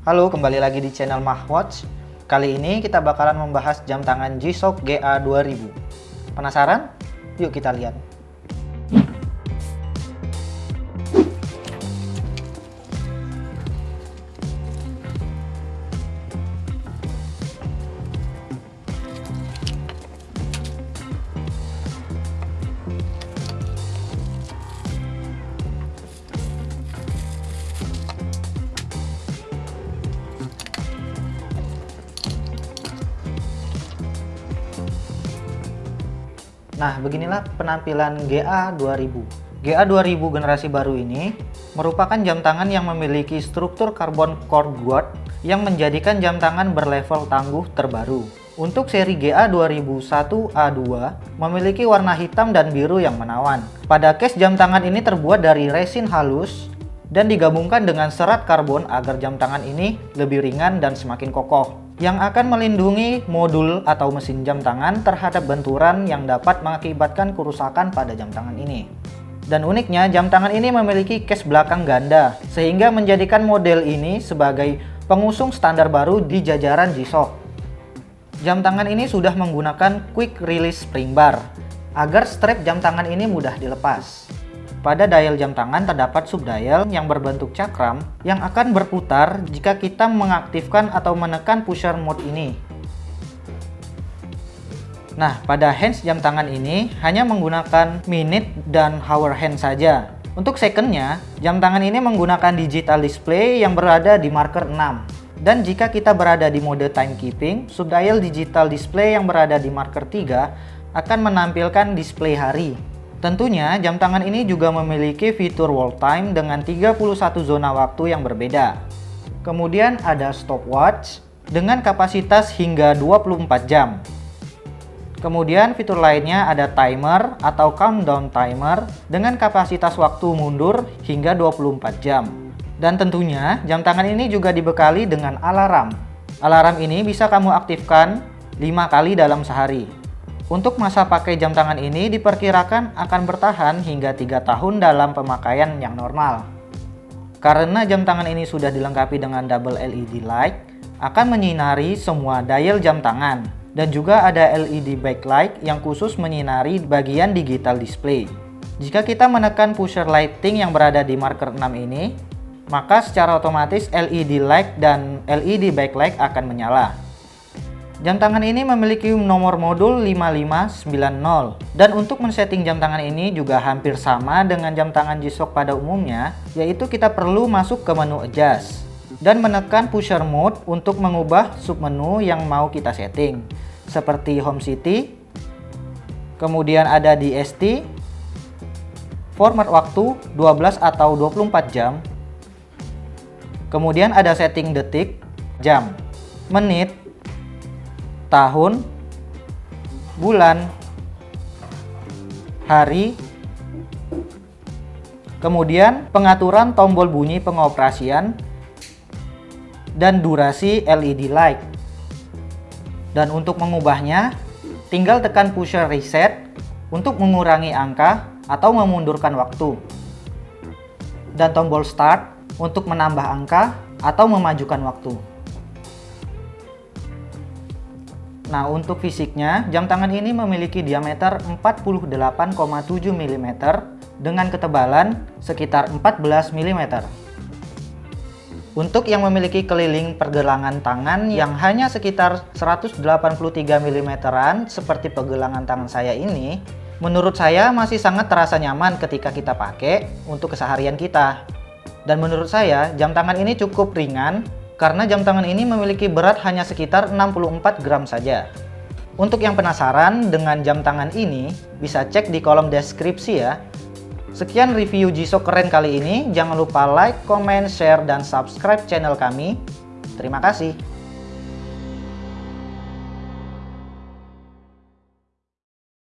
Halo, kembali lagi di channel Mahwatch. Kali ini kita bakalan membahas jam tangan G-Shock GA2000. Penasaran? Yuk kita lihat. Nah, beginilah penampilan GA2000. GA2000 generasi baru ini merupakan jam tangan yang memiliki struktur karbon core guard yang menjadikan jam tangan berlevel tangguh terbaru. Untuk seri GA2001A2 memiliki warna hitam dan biru yang menawan. Pada case jam tangan ini terbuat dari resin halus dan digabungkan dengan serat karbon agar jam tangan ini lebih ringan dan semakin kokoh yang akan melindungi modul atau mesin jam tangan terhadap benturan yang dapat mengakibatkan kerusakan pada jam tangan ini. Dan uniknya, jam tangan ini memiliki case belakang ganda, sehingga menjadikan model ini sebagai pengusung standar baru di jajaran G-Shock. Jam tangan ini sudah menggunakan quick release spring bar, agar strap jam tangan ini mudah dilepas. Pada dial jam tangan terdapat subdial yang berbentuk cakram yang akan berputar jika kita mengaktifkan atau menekan pusher mode ini. Nah, pada hands jam tangan ini hanya menggunakan minute dan hour hand saja. Untuk secondnya, jam tangan ini menggunakan digital display yang berada di marker 6. Dan jika kita berada di mode timekeeping, subdial digital display yang berada di marker 3 akan menampilkan display hari. Tentunya jam tangan ini juga memiliki fitur wall time dengan 31 zona waktu yang berbeda. Kemudian ada stopwatch dengan kapasitas hingga 24 jam. Kemudian fitur lainnya ada timer atau countdown timer dengan kapasitas waktu mundur hingga 24 jam. Dan tentunya jam tangan ini juga dibekali dengan alarm. Alarm ini bisa kamu aktifkan 5 kali dalam sehari. Untuk masa pakai jam tangan ini diperkirakan akan bertahan hingga 3 tahun dalam pemakaian yang normal. Karena jam tangan ini sudah dilengkapi dengan double LED light, akan menyinari semua dial jam tangan. Dan juga ada LED backlight yang khusus menyinari bagian digital display. Jika kita menekan pusher lighting yang berada di marker 6 ini, maka secara otomatis LED light dan LED backlight akan menyala. Jam tangan ini memiliki nomor modul 5590 dan untuk men-setting jam tangan ini juga hampir sama dengan jam tangan G-Shock pada umumnya yaitu kita perlu masuk ke menu adjust dan menekan pusher mode untuk mengubah submenu yang mau kita setting seperti home city kemudian ada di ST format waktu 12 atau 24 jam kemudian ada setting detik jam menit tahun, bulan, hari, kemudian pengaturan tombol bunyi pengoperasian, dan durasi LED light. Dan untuk mengubahnya, tinggal tekan pusher reset untuk mengurangi angka atau memundurkan waktu. Dan tombol start untuk menambah angka atau memajukan waktu. Nah, untuk fisiknya, jam tangan ini memiliki diameter 48,7 mm dengan ketebalan sekitar 14 mm. Untuk yang memiliki keliling pergelangan tangan yang hanya sekitar 183 mm seperti pergelangan tangan saya ini, menurut saya masih sangat terasa nyaman ketika kita pakai untuk keseharian kita. Dan menurut saya, jam tangan ini cukup ringan karena jam tangan ini memiliki berat hanya sekitar 64 gram saja. Untuk yang penasaran dengan jam tangan ini, bisa cek di kolom deskripsi ya. Sekian review G-Shock keren kali ini. Jangan lupa like, comment, share, dan subscribe channel kami. Terima kasih.